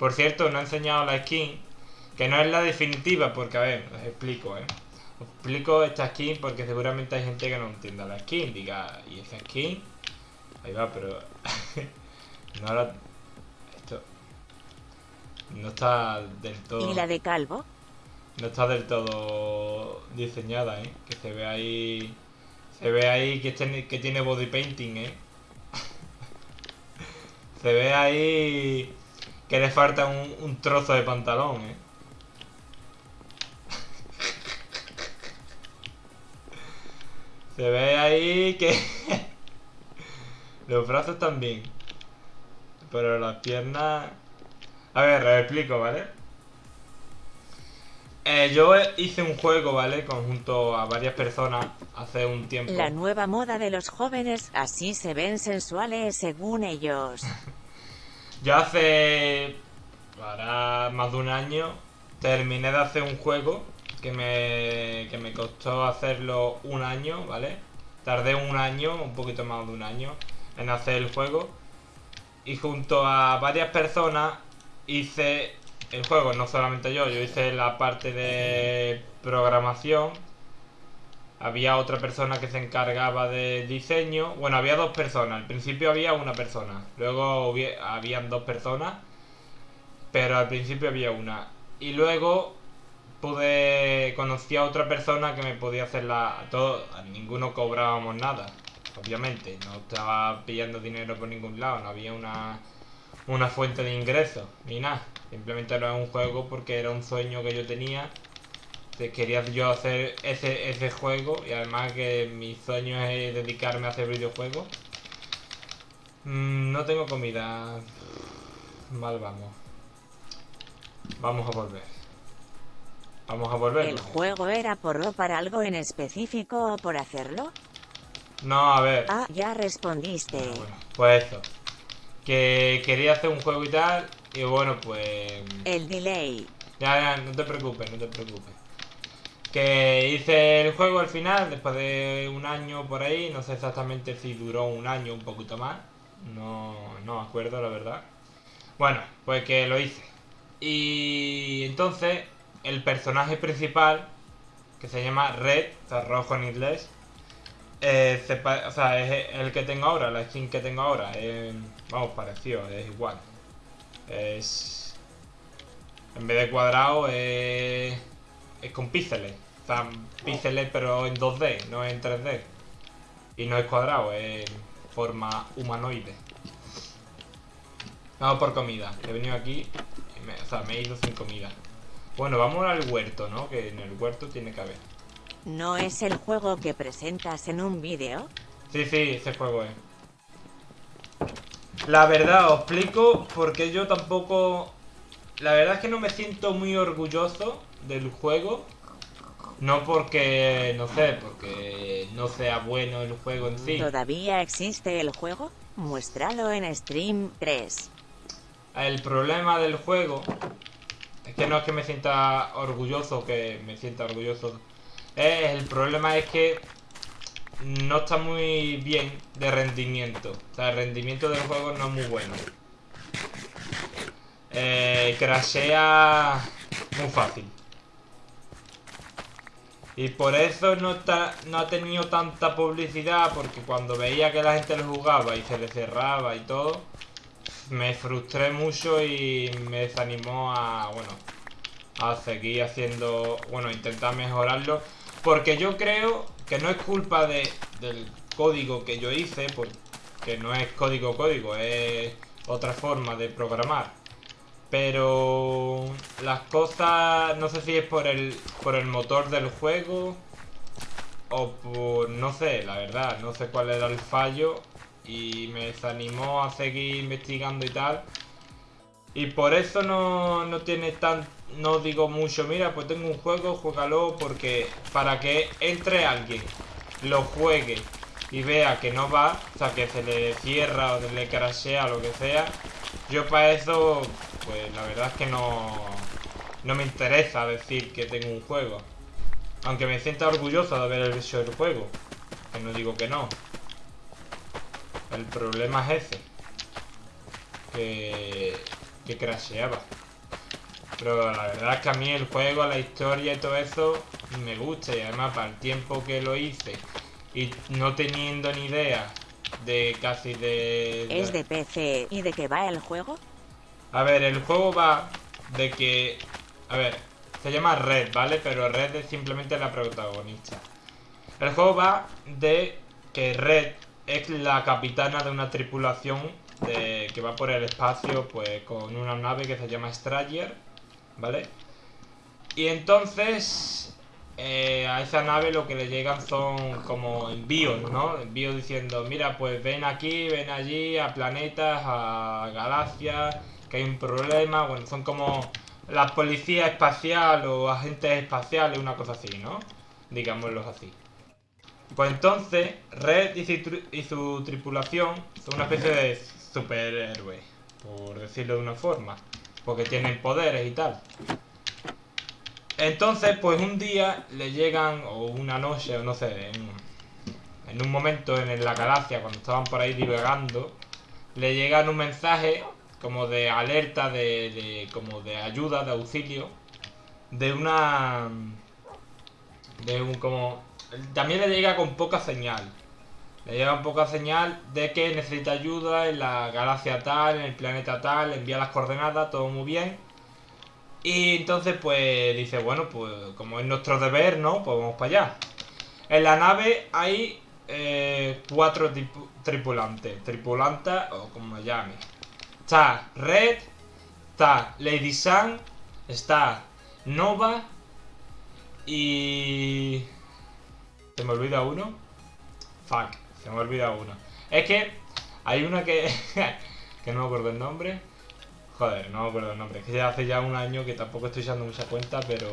Por cierto, no he enseñado la skin, que no es la definitiva, porque a ver, os explico, ¿eh? Os explico esta skin porque seguramente hay gente que no entienda la skin, diga, ¿y esa skin? Ahí va, pero... no la... Esto... No está del todo... ¿Y la de Calvo? No está del todo diseñada, ¿eh? Que se ve ahí... Se ve ahí que, tiene, que tiene body painting, ¿eh? se ve ahí que le falta un, un trozo de pantalón, ¿eh? se ve ahí que... Los brazos también. Pero las piernas... A ver, lo explico, ¿vale? Eh, yo hice un juego, ¿vale? Conjunto a varias personas hace un tiempo. La nueva moda de los jóvenes, así se ven sensuales según ellos. yo hace... Para más de un año terminé de hacer un juego que me, que me costó hacerlo un año, ¿vale? Tardé un año, un poquito más de un año, en hacer el juego. Y junto a varias personas hice el juego, no solamente yo, yo hice la parte de programación. Había otra persona que se encargaba de diseño. Bueno, había dos personas. Al principio había una persona. Luego habían dos personas. Pero al principio había una. Y luego pude conocí a otra persona que me podía hacer la todo ninguno cobrábamos nada obviamente no estaba pillando dinero por ningún lado no había una una fuente de ingresos ni nada simplemente era un juego porque era un sueño que yo tenía quería yo hacer ese, ese juego y además que mi sueño es dedicarme a hacer videojuegos mm, no tengo comida mal vamos vamos a volver Vamos a volver. ¿El juego era por para algo en específico o por hacerlo? No, a ver. Ah, ya respondiste. Ah, bueno, pues eso. Que quería hacer un juego y tal. Y bueno, pues... El delay. Ya, ya, no te preocupes, no te preocupes. Que hice el juego al final, después de un año por ahí. No sé exactamente si duró un año, un poquito más. No, no me acuerdo, la verdad. Bueno, pues que lo hice. Y entonces el personaje principal, que se llama Red, o sea, rojo en inglés, eh, o sea, es el que tengo ahora, la skin que tengo ahora. vamos, parecido, es igual. Es... En vez de cuadrado, es, es con píxeles. O sea, píxeles pero en 2D, no en 3D. Y no es cuadrado, es forma humanoide. Vamos por comida. He venido aquí, y o sea, me he ido sin comida. Bueno, vamos al huerto, ¿no? Que en el huerto tiene que haber. ¿No es el juego que presentas en un vídeo? Sí, sí, ese juego es. La verdad, os explico porque yo tampoco... La verdad es que no me siento muy orgulloso del juego. No porque, no sé, porque no sea bueno el juego en sí. ¿Todavía existe el juego? Muéstralo en Stream 3. El problema del juego es que no es que me sienta orgulloso, que me sienta orgulloso. el problema es que no está muy bien de rendimiento. O sea, el rendimiento del juego no es muy bueno. Eh, crashea muy fácil. Y por eso no, está, no ha tenido tanta publicidad, porque cuando veía que la gente lo jugaba y se le cerraba y todo, me frustré mucho y me desanimó a, bueno, a seguir haciendo, bueno, intentar mejorarlo. Porque yo creo que no es culpa de, del código que yo hice, porque no es código código, es otra forma de programar. Pero las cosas, no sé si es por el, por el motor del juego o por, no sé, la verdad, no sé cuál era el fallo y me desanimó a seguir investigando y tal. Y por eso no, no tiene tan... No digo mucho, mira, pues tengo un juego, juégalo porque para que entre alguien, lo juegue y vea que no va, o sea, que se le cierra o le crashea o lo que sea, yo para eso, pues la verdad es que no, no me interesa decir que tengo un juego. Aunque me sienta orgulloso de haber hecho el juego, que no digo que no. El problema es ese. Que, que crasheaba. Pero la verdad es que a mí el juego, la historia y todo eso me gusta. Y además para el tiempo que lo hice y no teniendo ni idea de casi de... ¿Es de PC y de qué va el juego? A ver, el juego va de que... A ver, se llama Red, ¿vale? Pero Red es simplemente la protagonista. El juego va de que Red es la capitana de una tripulación de, que va por el espacio pues con una nave que se llama Strayer, ¿vale? Y entonces eh, a esa nave lo que le llegan son como envíos, ¿no? Envíos diciendo, mira, pues ven aquí, ven allí, a planetas, a galaxias, que hay un problema, bueno, son como la policía espacial o agentes espaciales, una cosa así, ¿no? Digámoslo así. Pues entonces, Red y su, tripulación son una especie de superhéroes, por decirlo de una forma, porque tienen poderes y tal. Entonces, pues un día le llegan, o una noche, o no sé, en, un momento en la galaxia, cuando estaban por ahí divagando, le llegan un mensaje como de alerta, de, como de ayuda, de auxilio, de una... de un como... También le llega con poca señal. Le llega con poca señal de que necesita ayuda en la galaxia tal, en el planeta tal, envía las coordenadas, todo muy bien. Y entonces pues dice, bueno, pues como es nuestro deber, ¿no? Pues vamos para allá. En la nave hay eh, cuatro tripulantes, tripulantas o como me llame. Está Red, está Lady Sun, está Nova y... ¿Se me olvida uno? Fuck, se me olvida uno. Es que hay una que... que no me acuerdo el nombre. Joder, no me acuerdo el nombre. Es que hace ya un año que tampoco estoy usando mucha cuenta, pero...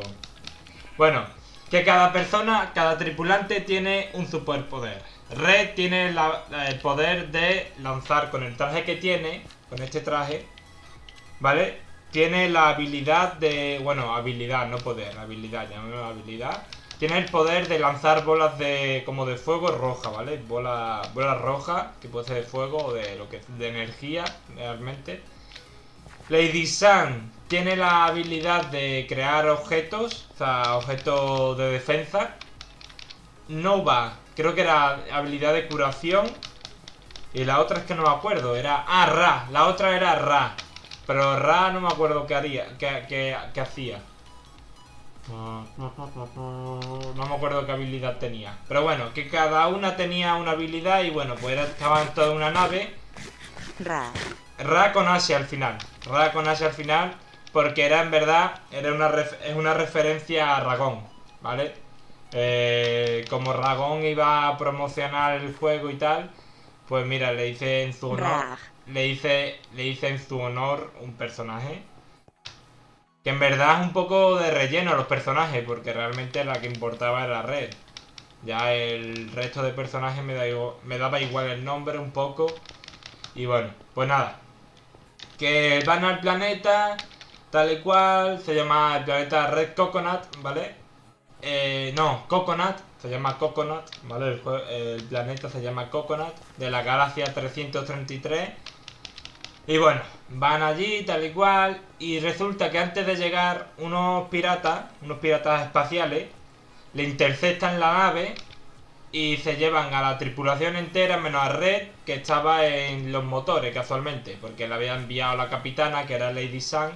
Bueno, que cada persona, cada tripulante tiene un superpoder. Red tiene el poder de lanzar con el traje que tiene con este traje, ¿vale? Tiene la habilidad de... Bueno, habilidad, no poder, habilidad, llamémoslo habilidad. Tiene el poder de lanzar bolas de como de fuego roja, ¿vale? Bola, bola roja, que puede ser de fuego o de lo que de energía, realmente. Lady Sun tiene la habilidad de crear objetos, o sea, objetos de defensa. Nova, creo que era habilidad de curación. Y la otra es que no me acuerdo, era... Ah, Ra, la otra era Ra. Pero Ra no me acuerdo qué haría, qué, hacía. No me acuerdo qué habilidad tenía. Pero bueno, que cada una tenía una habilidad y bueno, pues estaba en toda una nave. Ra. Ra con Asia al final. Ra con Asia al final. Porque era en verdad, era una es una referencia a Ragón, ¿vale? Eh, como Ragón iba a promocionar el juego y tal, pues mira, le hice en su honor. Le hice, le hice en su honor un personaje. Que en verdad es un poco de relleno los personajes, porque realmente la que importaba era Red. Ya el resto de personajes me, da me daba igual el nombre un poco. Y bueno, pues nada. Que van al planeta, tal y cual. Se llama el planeta Red Coconut, ¿vale? Eh, no, Coconut se llama Coconut, ¿vale? El, planeta se llama Coconut, de la galaxia 333. Y bueno, van allí, tal y cual, y resulta que antes de llegar unos piratas, unos piratas espaciales, le interceptan la nave y se llevan a la tripulación entera menos a Red, que estaba en los motores casualmente, porque le había enviado la capitana, que era Lady Sun.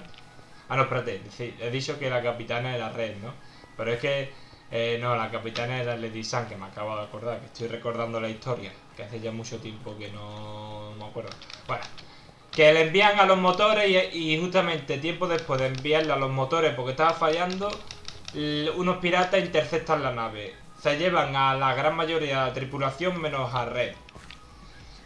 Ah, no, espérate, he dicho que la capitana era Red, ¿no? Pero es que eh, no, la capitana era Lady Sun, que me acabo de acordar, que estoy recordando la historia, que hace ya mucho tiempo que no me acuerdo. Bueno, que le envían a los motores y, justamente tiempo después de enviarle a los motores porque estaba fallando, unos piratas interceptan la nave. Se llevan a la gran mayoría de la tripulación menos a Red.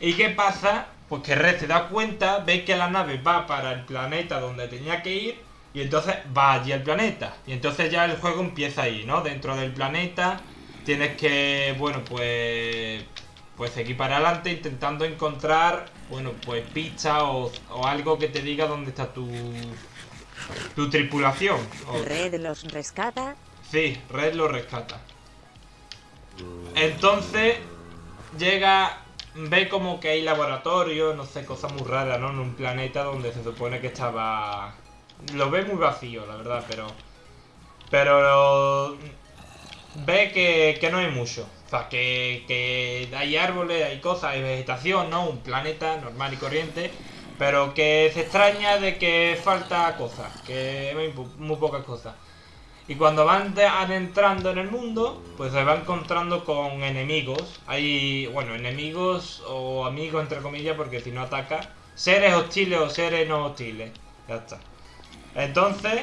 ¿Y qué pasa? Pues que Red se da cuenta, ve que la nave va para el planeta donde tenía que ir y entonces va allí al planeta. Y entonces ya el juego empieza ahí, ¿no? Dentro del planeta tienes que, bueno, pues... Pues seguir para adelante intentando encontrar, bueno, pues pizza o, algo que te diga dónde está tu... Tu tripulación. ¿Red los rescata? Sí, Red los rescata. Entonces llega ve como que hay laboratorio, no sé, cosas muy raras, ¿no? En un planeta donde se supone que estaba... Lo ve muy vacío, la verdad, pero... Pero... Ve que, que no hay mucho. O sea, que, que hay árboles, hay cosas, hay vegetación, ¿no? Un planeta normal y corriente. Pero que se extraña de que falta cosas, que hay muy, muy pocas cosas. Y cuando van adentrando en el mundo, pues se va encontrando con enemigos. Hay, bueno, enemigos o amigos entre comillas, porque si no ataca, seres hostiles o seres no hostiles. Ya está. Entonces,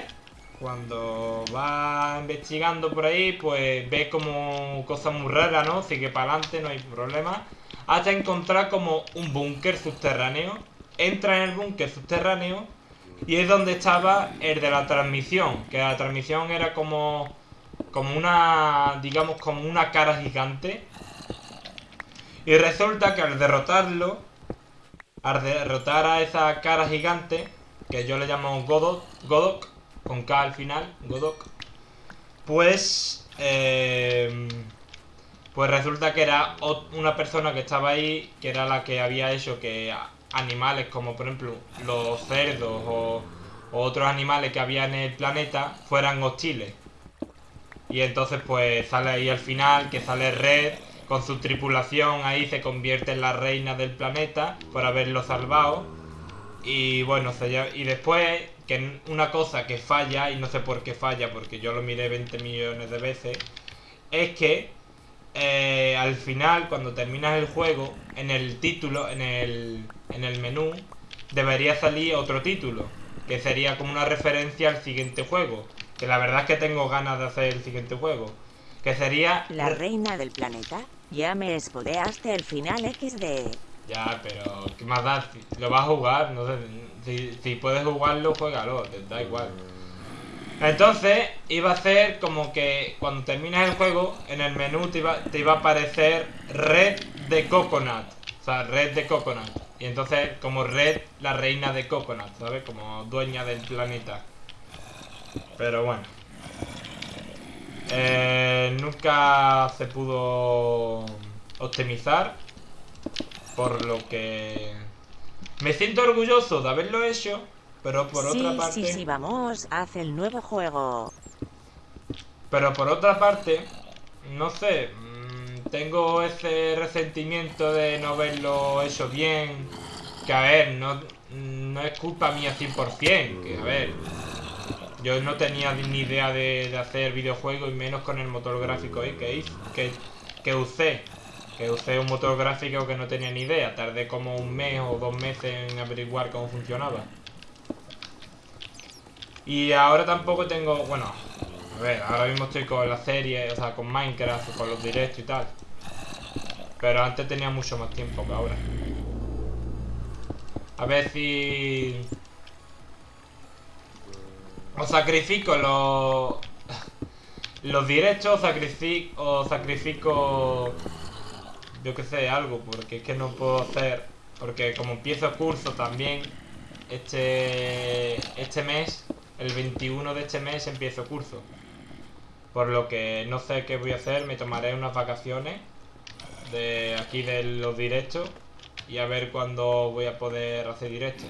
cuando va investigando por ahí, pues ve como cosas muy raras, ¿no? Sigue para adelante, no hay problema. Hasta encontrar como un búnker subterráneo. Entra en el búnker subterráneo y es donde estaba el de la transmisión, que la transmisión era como como una, digamos, como una cara gigante. Y resulta que al derrotarlo, al derrotar a esa cara gigante, que yo le llamo Godok, Godok con K al final, Godok, pues, eh, pues resulta que era una persona que estaba ahí, que era la que había hecho que animales como por ejemplo los cerdos o, otros animales que había en el planeta fueran hostiles. Y entonces pues sale ahí al final que sale Red con su tripulación ahí se convierte en la reina del planeta por haberlo salvado. Y bueno, y después que una cosa que falla, y no sé por qué falla porque yo lo miré 20 millones de veces, es que eh, al final, cuando terminas el juego, en el título, en el, en el menú, debería salir otro título, que sería como una referencia al siguiente juego. Que la verdad es que tengo ganas de hacer el siguiente juego. Que sería... La reina del planeta. Ya me espodeaste el final XD. Ya, pero ¿qué más da? lo vas a jugar, no sé. Si, si puedes jugarlo, juégalo, te da igual. Entonces, iba a ser como que cuando terminas el juego, en el menú te iba, te iba a aparecer Red de Coconut. O sea, Red de Coconut. Y entonces, como Red, la reina de Coconut, ¿sabes? Como dueña del planeta. Pero bueno. Eh, nunca se pudo optimizar. Por lo que... Me siento orgulloso de haberlo hecho. Pero por otra parte... Sí, sí, vamos, haz el nuevo juego. Pero por otra parte, no sé, mm, tengo ese resentimiento de no verlo hecho bien. Que a ver, no, no es culpa mía 100%. Que a ver, yo no tenía ni idea de, hacer videojuegos y menos con el motor gráfico ahí que, que, que usé. Que usé un motor gráfico que no tenía ni idea. Tardé como un mes o dos meses en averiguar cómo funcionaba. Y ahora tampoco tengo, bueno, a ver, ahora mismo estoy con la serie, o sea, con Minecraft, con los directos y tal. Pero antes tenía mucho más tiempo que ahora. A ver si... O sacrifico los... Los directos sacrifico, o sacrifico... Yo que sé, algo, porque es que no puedo hacer... Porque como empiezo curso también, este, este mes el 21 de este mes empiezo curso. Por lo que no sé qué voy a hacer, me tomaré unas vacaciones de aquí de los directos y a ver cuándo voy a poder hacer directo.